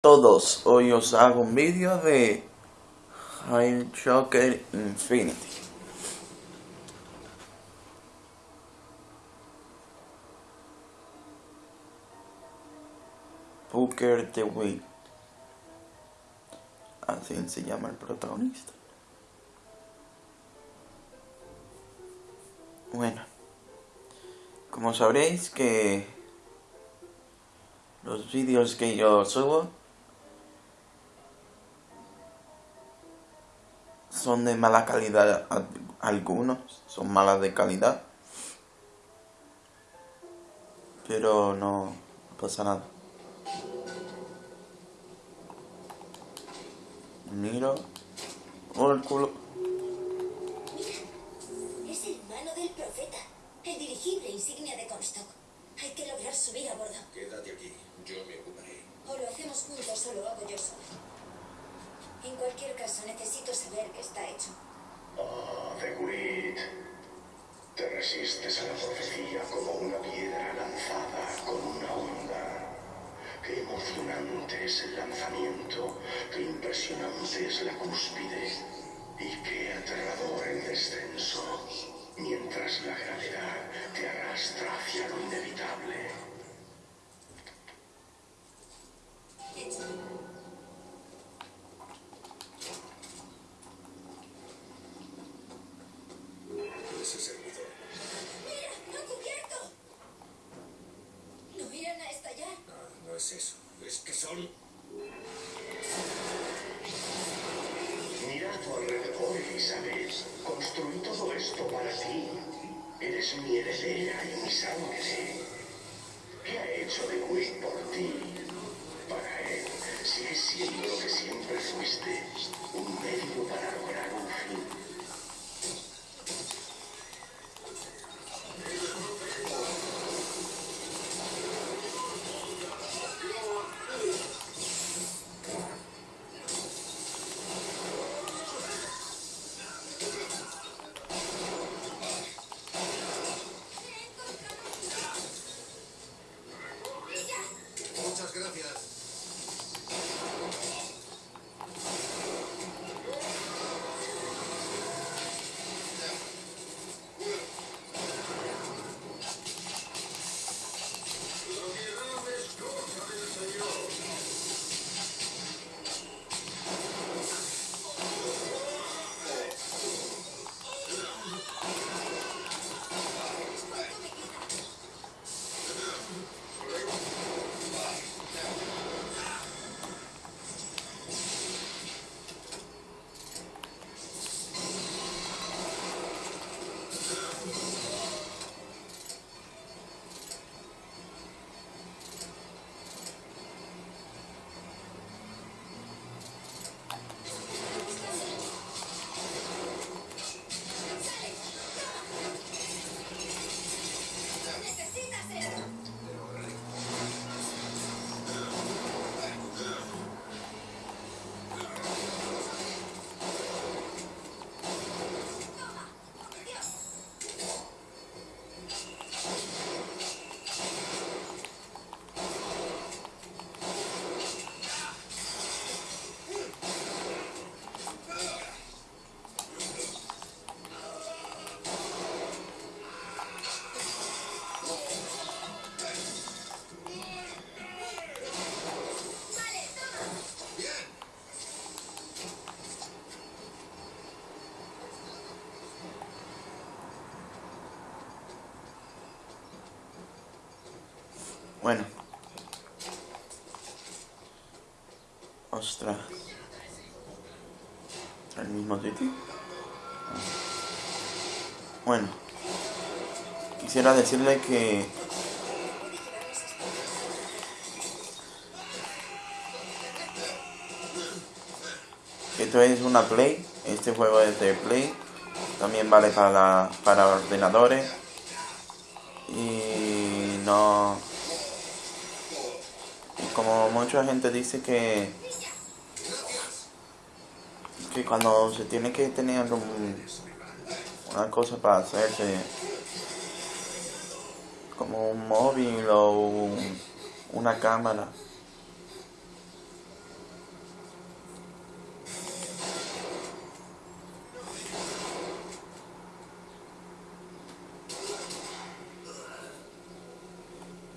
todos, hoy os hago un vídeo de High Shocker Infinity. Booker the Wind. Así se llama el protagonista. Bueno, como sabréis que los vídeos que yo subo son de mala calidad algunos, son malas de calidad. Pero no pasa nada. Miro. Oh, el culo. Es el mano del profeta, el dirigible insignia de Comstock. Hay que lograr subir a bordo. Quédate aquí, yo me ocuparé. O lo hacemos juntos o lo hago yo sola. En cualquier caso, necesito saber qué está hecho. Ah, The Grid. Te resistes a la profecía como una piedra lanzada con una onda. Qué emocionante es el lanzamiento, qué impresionante es la cúspide y qué aterrador ¡Mira! ¡No cubierto! ¿No irán a estallar? No, no es eso. Es que son... Mira a tu alrededor, Elizabeth. Construí todo esto para ti. Eres mi heredera y mi sangre. ¿Qué ha hecho The Grid por ti? Para él, sigues siendo lo que siempre fuiste. Un medio para lograr un fin. Bueno. Ostras. ¿El mismo sitio? Bueno. Quisiera decirle que esto es una Play. Este juego es de Play. También vale para, para ordenadores. Y no como mucha gente dice que que cuando se tiene que tener un, una cosa para hacerse como un móvil o una cámara.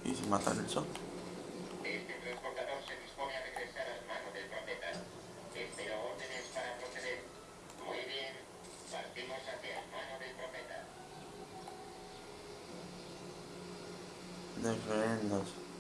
Y se matan el sol. Referendos.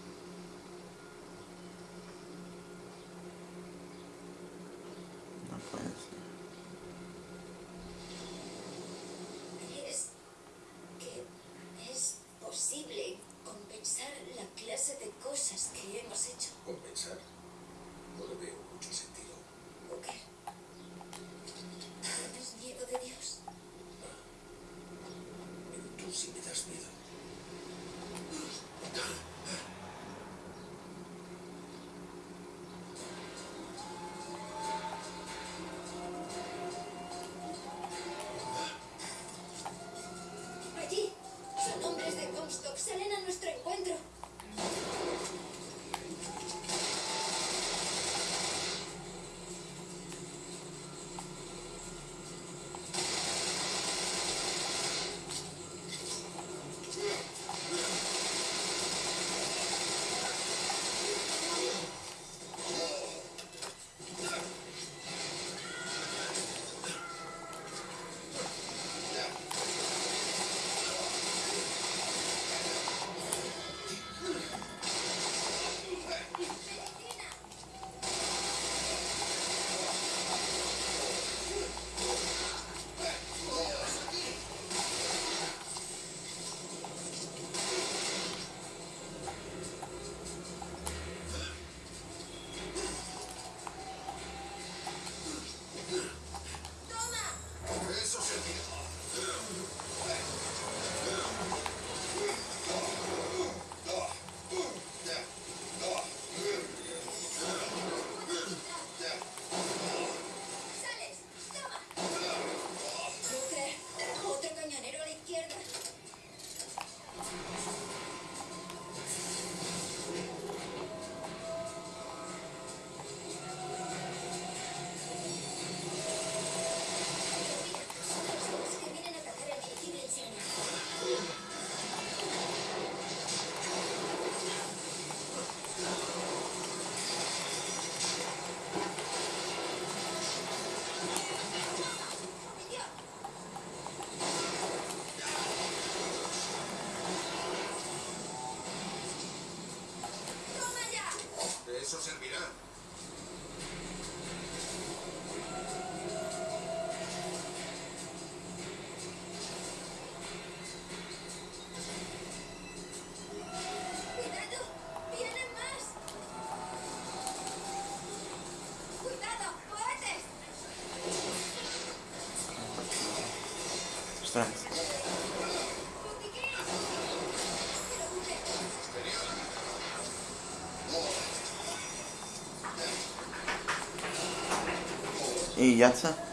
Ostras. ¡Botiquín! ¡Pero